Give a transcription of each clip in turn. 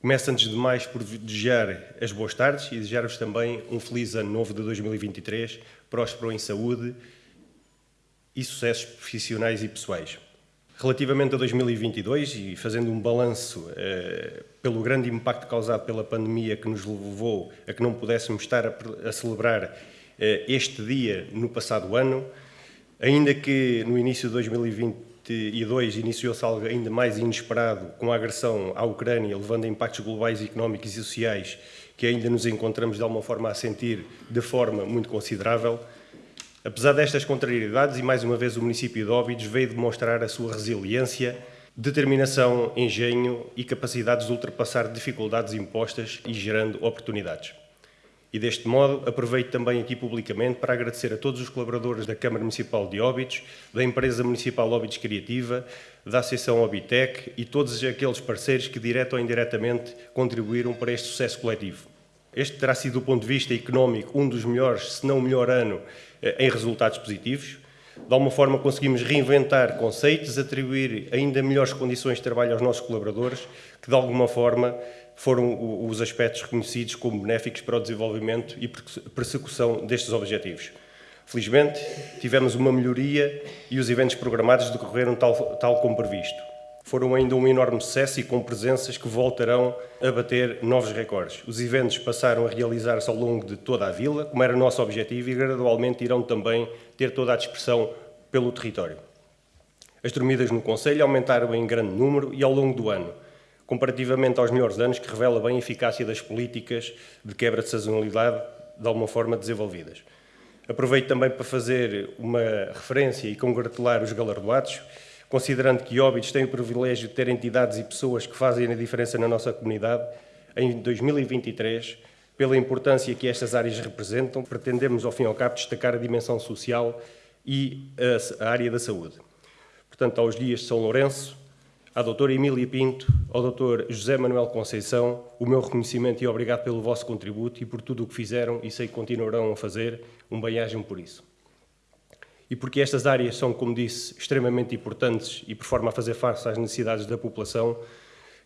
Começo antes de mais por desejar as boas tardes e desejar-vos também um feliz ano novo de 2023, próspero em saúde e sucessos profissionais e pessoais. Relativamente a 2022 e fazendo um balanço eh, pelo grande impacto causado pela pandemia que nos levou a que não pudéssemos estar a, a celebrar eh, este dia no passado ano, ainda que no início de 2022 iniciou-se algo ainda mais inesperado com a agressão à Ucrânia, levando a impactos globais, económicos e sociais que ainda nos encontramos de alguma forma a sentir de forma muito considerável, Apesar destas contrariedades, e mais uma vez o município de Óbidos veio demonstrar a sua resiliência, determinação, engenho e capacidades de ultrapassar dificuldades impostas e gerando oportunidades. E deste modo, aproveito também aqui publicamente para agradecer a todos os colaboradores da Câmara Municipal de Óbidos, da Empresa Municipal Óbidos Criativa, da Associação Obitec e todos aqueles parceiros que, direto ou indiretamente, contribuíram para este sucesso coletivo. Este terá sido, do ponto de vista económico, um dos melhores, se não o melhor ano, eh, em resultados positivos. De alguma forma, conseguimos reinventar conceitos, atribuir ainda melhores condições de trabalho aos nossos colaboradores, que de alguma forma foram os aspectos reconhecidos como benéficos para o desenvolvimento e persecução destes objetivos. Felizmente, tivemos uma melhoria e os eventos programados decorreram tal, tal como previsto foram ainda um enorme sucesso e com presenças que voltarão a bater novos recordes. Os eventos passaram a realizar-se ao longo de toda a vila, como era nosso objetivo, e gradualmente irão também ter toda a dispersão pelo território. As dormidas no Conselho aumentaram em grande número e ao longo do ano, comparativamente aos melhores anos, que revela bem a eficácia das políticas de quebra de sazonalidade de alguma forma desenvolvidas. Aproveito também para fazer uma referência e congratular os galardoados, considerando que Óbidos tem o privilégio de ter entidades e pessoas que fazem a diferença na nossa comunidade, em 2023, pela importância que estas áreas representam, pretendemos, ao fim e ao cabo, destacar a dimensão social e a, área da saúde. Portanto, aos dias de São Lourenço, à doutora Emília Pinto, ao doutor José Manuel Conceição, o meu reconhecimento e obrigado pelo vosso contributo e por tudo o que fizeram e sei que continuarão a fazer, um bem-ajam por isso e porque estas áreas são, como disse, extremamente importantes e por forma a fazer face às necessidades da população,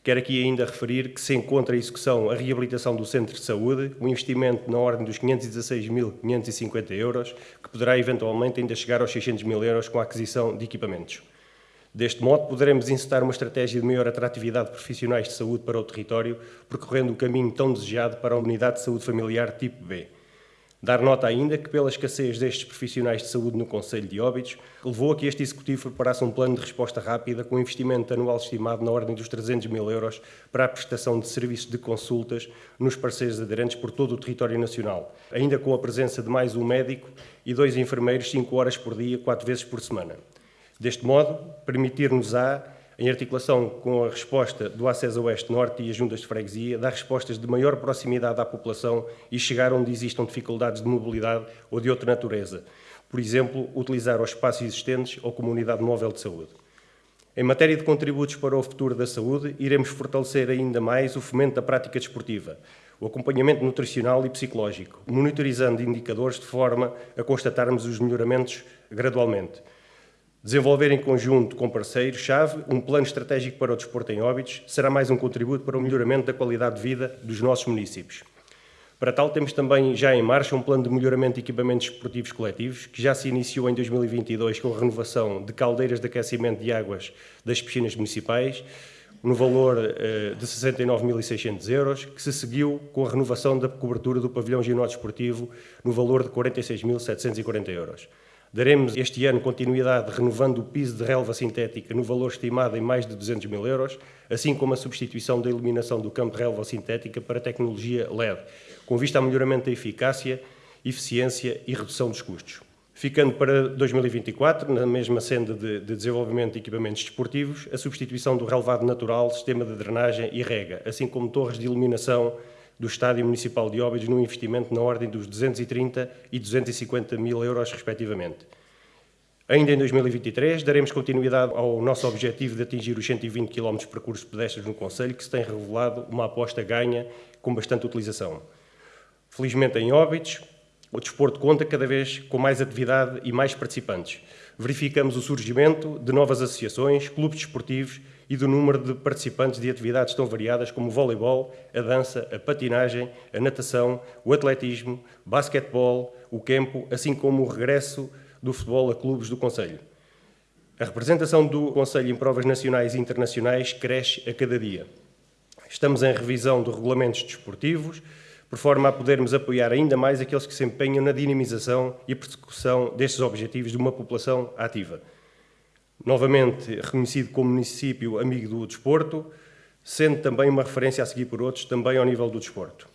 quero aqui ainda referir que se encontra a execução a reabilitação do centro de saúde, um investimento na ordem dos 516.550 euros, que poderá eventualmente ainda chegar aos 600 mil euros com a aquisição de equipamentos. Deste modo, poderemos incitar uma estratégia de maior atratividade de profissionais de saúde para o território, percorrendo o caminho tão desejado para a unidade de saúde familiar tipo B. Dar nota ainda que, pela escassez destes profissionais de saúde no Conselho de Óbidos, levou a que este Executivo preparasse um plano de resposta rápida com um investimento anual estimado na ordem dos 300 mil euros para a prestação de serviços de consultas nos parceiros aderentes por todo o território nacional, ainda com a presença de mais um médico e dois enfermeiros 5 horas por dia, 4 vezes por semana. Deste modo, permitir-nos-á em articulação com a resposta do Acesso Oeste-Norte e as juntas de freguesia, dar respostas de maior proximidade à população e chegar onde existam dificuldades de mobilidade ou de outra natureza. Por exemplo, utilizar os espaços existentes ou comunidade móvel de saúde. Em matéria de contributos para o futuro da saúde, iremos fortalecer ainda mais o fomento da prática desportiva, o acompanhamento nutricional e psicológico, monitorizando indicadores de forma a constatarmos os melhoramentos gradualmente. Desenvolver em conjunto com parceiros-chave um plano estratégico para o desporto em óbitos será mais um contributo para o melhoramento da qualidade de vida dos nossos municípios. Para tal, temos também já em marcha um plano de melhoramento de equipamentos esportivos coletivos, que já se iniciou em 2022 com a renovação de caldeiras de aquecimento de águas das piscinas municipais, no valor uh, de 69.600 euros, que se seguiu com a renovação da cobertura do pavilhão ginásio esportivo no valor de 46.740 euros. Daremos este ano continuidade renovando o piso de relva sintética no valor estimado em mais de 200 mil euros, assim como a substituição da iluminação do campo de relva sintética para tecnologia LED, com vista ao melhoramento da eficácia, eficiência e redução dos custos. Ficando para 2024, na mesma senda de, de desenvolvimento de equipamentos desportivos, a substituição do relevado natural, sistema de drenagem e rega, assim como torres de iluminação do Estádio Municipal de Óbidos num investimento na ordem dos 230 e 250 mil euros, respectivamente. Ainda em 2023, daremos continuidade ao nosso objetivo de atingir os 120 km de percurso pedestres no Conselho, que se tem revelado uma aposta ganha com bastante utilização. Felizmente, em Óbidos, o desporto conta cada vez com mais atividade e mais participantes. Verificamos o surgimento de novas associações, clubes desportivos e do número de participantes de atividades tão variadas como o voleibol, a dança, a patinagem, a natação, o atletismo, basquetebol, o campo, assim como o regresso do futebol a clubes do Conselho. A representação do Conselho em provas nacionais e internacionais cresce a cada dia. Estamos em revisão de regulamentos desportivos, por forma a podermos apoiar ainda mais aqueles que se empenham na dinamização e persecução destes objetivos de uma população ativa. Novamente reconhecido como município amigo do desporto, sendo também uma referência a seguir por outros, também ao nível do desporto.